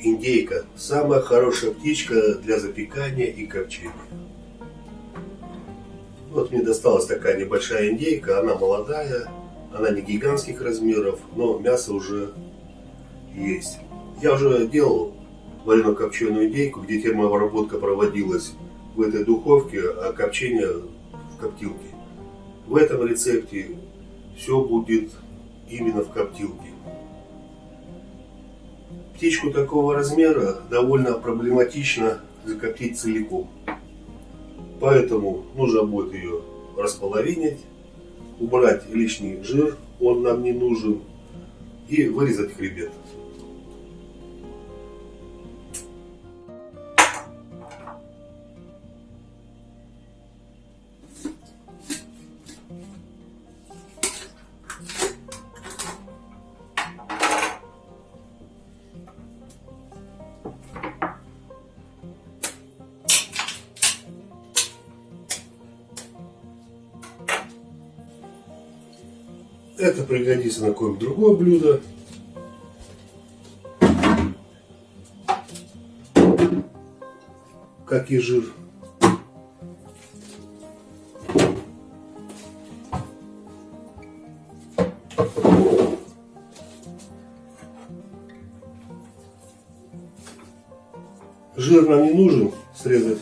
Индейка – самая хорошая птичка для запекания и копчения. Вот мне досталась такая небольшая индейка, она молодая, она не гигантских размеров, но мясо уже есть. Я уже делал вареную копченую индейку, где термообработка проводилась в этой духовке, а копчение в коптилке. В этом рецепте все будет именно в коптилке. Птичку такого размера довольно проблематично закоптить целиком. Поэтому нужно будет ее располовинить, убрать лишний жир, он нам не нужен, и вырезать хребет. Это пригодится на какое-нибудь другое блюдо. Как и жир. Жир нам не нужен срезать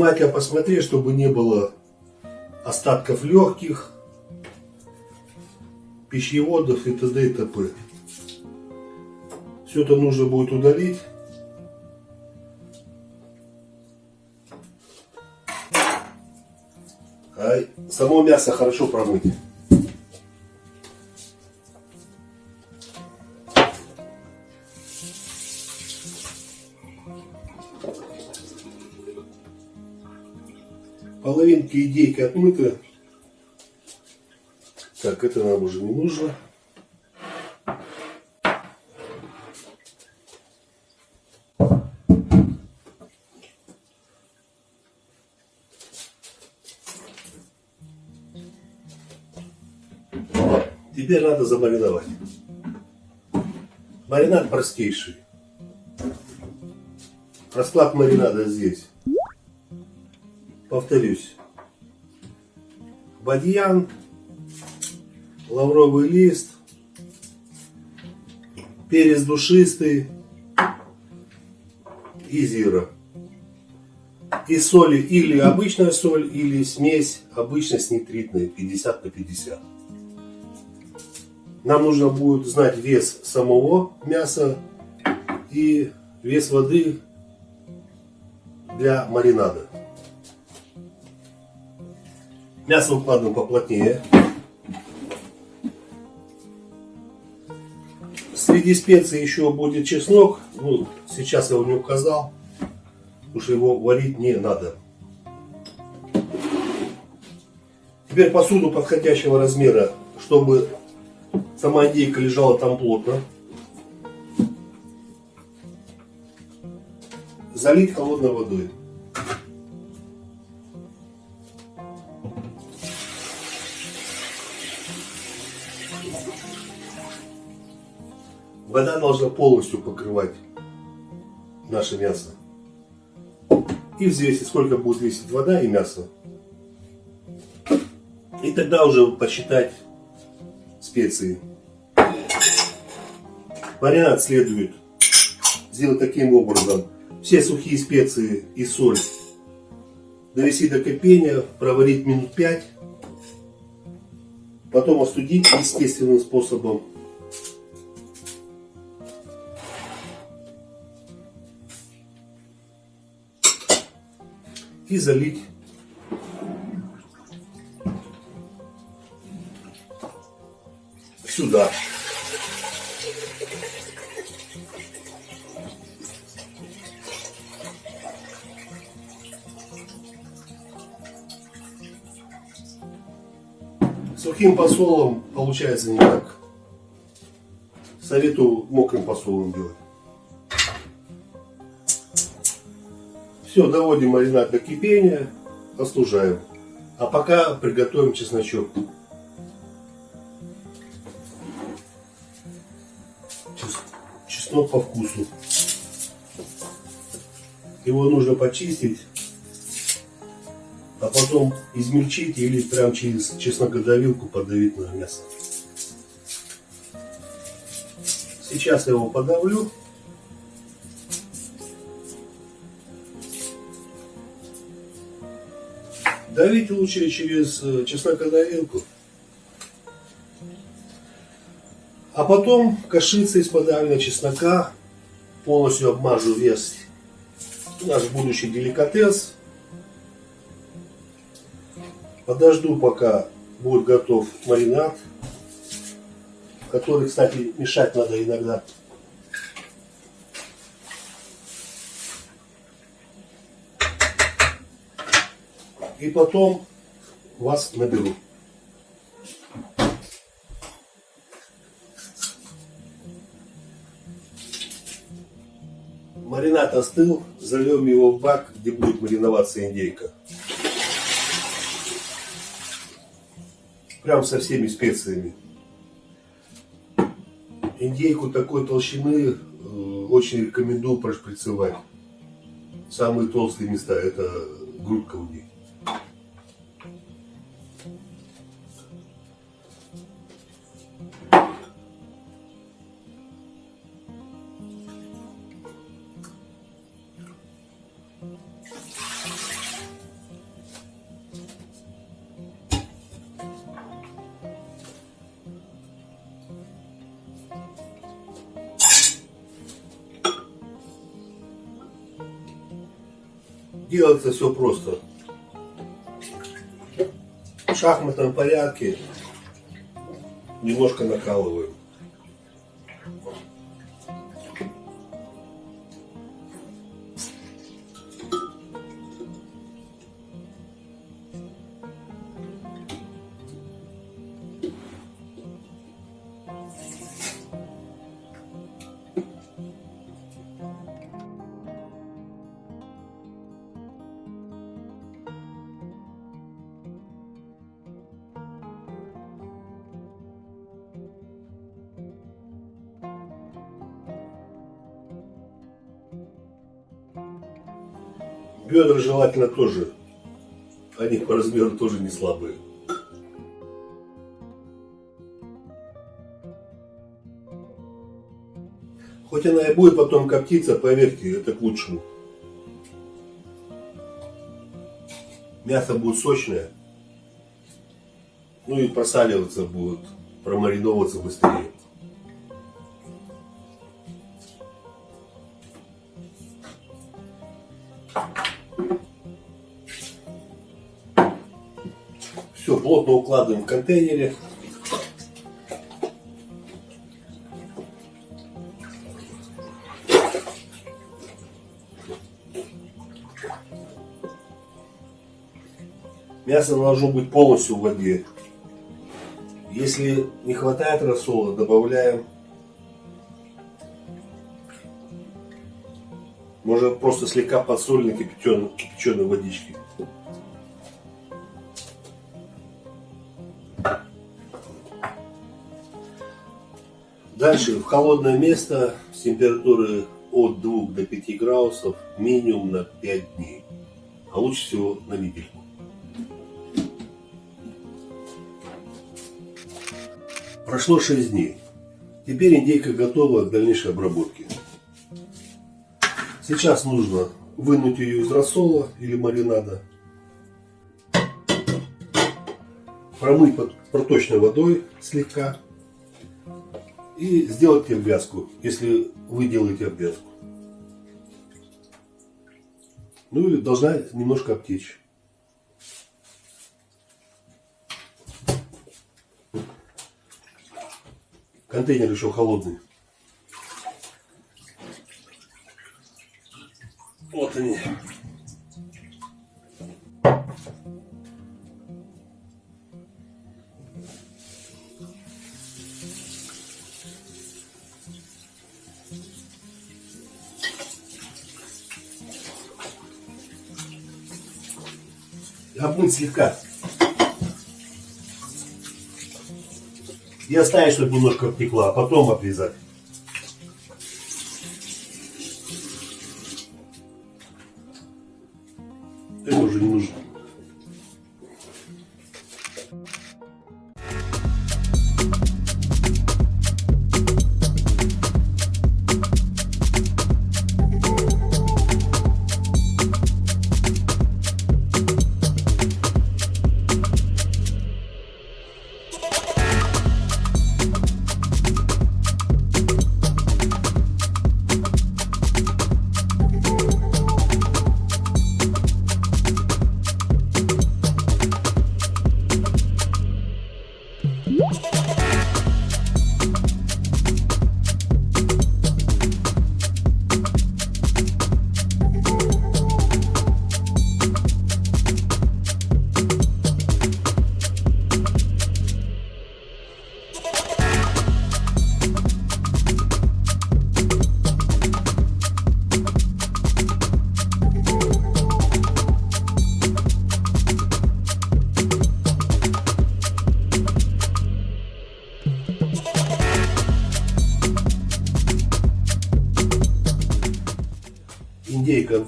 Внимательно посмотри, чтобы не было остатков легких, пищеводов и т.д. и т.п. Все это нужно будет удалить. Само мясо хорошо промыть. Половинки идейки отмыты. Так, это нам уже не нужно. Теперь надо замариновать. Маринад простейший. Расклад маринада здесь повторюсь, бадьян, лавровый лист, перец душистый и зира. И соли или обычная соль, или смесь обычной с нитритной 50 на 50. Нам нужно будет знать вес самого мяса и вес воды для маринада. Мясо укладываем поплотнее. Среди специй еще будет чеснок. Ну, сейчас я его не указал, потому что его варить не надо. Теперь посуду подходящего размера, чтобы сама индейка лежала там плотно. Залить холодной водой. Вода должна полностью покрывать наше мясо. И взвесить, сколько будет весить вода и мясо. И тогда уже посчитать специи. Маринад следует сделать таким образом. Все сухие специи и соль довести до кипения, проварить минут 5. Потом остудить естественным способом. И залить сюда. Сухим посолом получается не так. Советую мокрым посолом делать. Все, доводим маринад до кипения, остужаем. А пока приготовим чесночок. Чеснок по вкусу. Его нужно почистить а потом измельчить или прям через чеснокодавилку подавить на мясо. Сейчас я его подавлю. Давить лучше через э, чеснокодавилку. А потом кашицей из подавленного чеснока полностью обмажу вес наш будущий деликатес Подожду, пока будет готов маринад, который, кстати, мешать надо иногда. И потом вас наберу. Маринад остыл, зальем его в бак, где будет мариноваться индейка. Прям со всеми специями. Индейку такой толщины э, очень рекомендую прошприцевать. Самые толстые места это грудка у них. Делается все просто. В шахматном порядке немножко накалываем. Бедра желательно тоже. Они по размеру тоже не слабые. Хоть она и будет потом коптиться, поверьте, это к лучшему. Мясо будет сочное. Ну и просаливаться будет, промариновываться быстрее. Плотно укладываем в контейнере. Мясо должно быть полностью в воде. Если не хватает рассола, добавляем. Можно просто слегка подсольной кипяченой, кипяченой водички. Дальше в холодное место с температуры от 2 до 5 градусов минимум на 5 дней. А лучше всего на недельку. Прошло 6 дней. Теперь индейка готова к дальнейшей обработке. Сейчас нужно вынуть ее из рассола или маринада, промыть под проточной водой слегка и сделать обвязку, если вы делаете обвязку. Ну и должна немножко обтечь. Контейнер еще холодный. Вот они. Обмыть слегка. И оставить, чтобы немножко обтекла, а потом обрезать.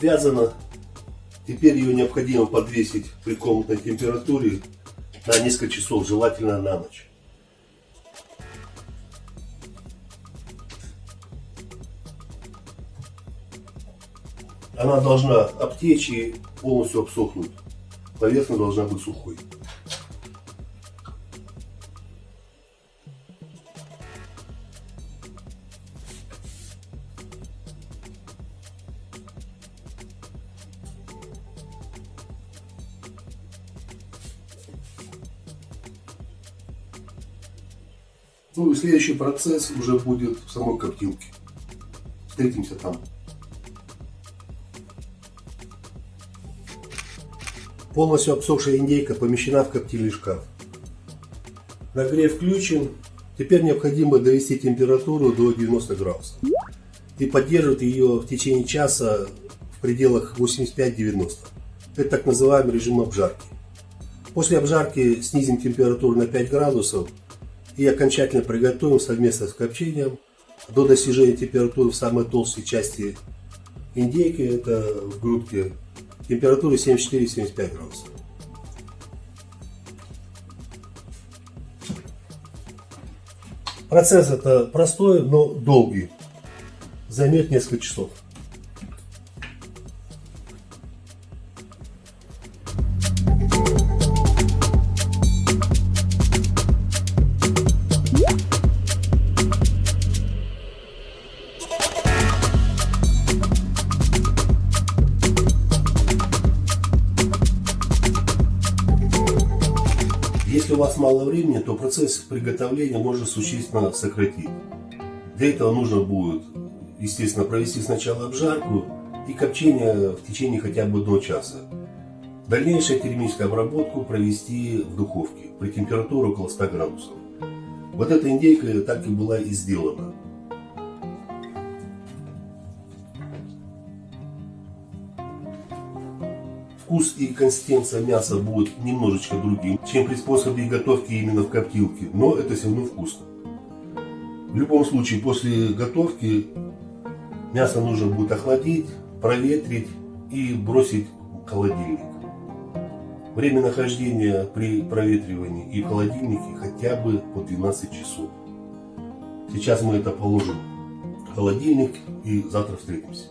Обвязана. Теперь ее необходимо подвесить при комнатной температуре на несколько часов, желательно на ночь. Она должна обтечь и полностью обсохнуть. Поверхность должна быть сухой. Ну и следующий процесс уже будет в самой коптилке. Встретимся там. Полностью обсохшая индейка помещена в коптильный шкаф. Нагрев включен. Теперь необходимо довести температуру до 90 градусов. И поддерживать ее в течение часа в пределах 85-90. Это так называемый режим обжарки. После обжарки снизим температуру на 5 градусов и окончательно приготовим совместно с копчением до достижения температуры в самой толстой части индейки, это в грудке, температуры 74-75 градусов. Процесс это простой, но долгий, займет несколько часов. Вас мало времени, то процесс приготовления можно существенно сократить. Для этого нужно будет, естественно, провести сначала обжарку и копчение в течение хотя бы одного часа. Дальнейшую термическую обработку провести в духовке при температуре около 100 градусов. Вот эта индейка так и была и сделана. Вкус и консистенция мяса будут немножечко другим, чем при способе готовки именно в коптилке, но это все равно вкусно. В любом случае, после готовки мясо нужно будет охладить, проветрить и бросить в холодильник. Время нахождения при проветривании и в холодильнике хотя бы по 12 часов. Сейчас мы это положим в холодильник и завтра встретимся.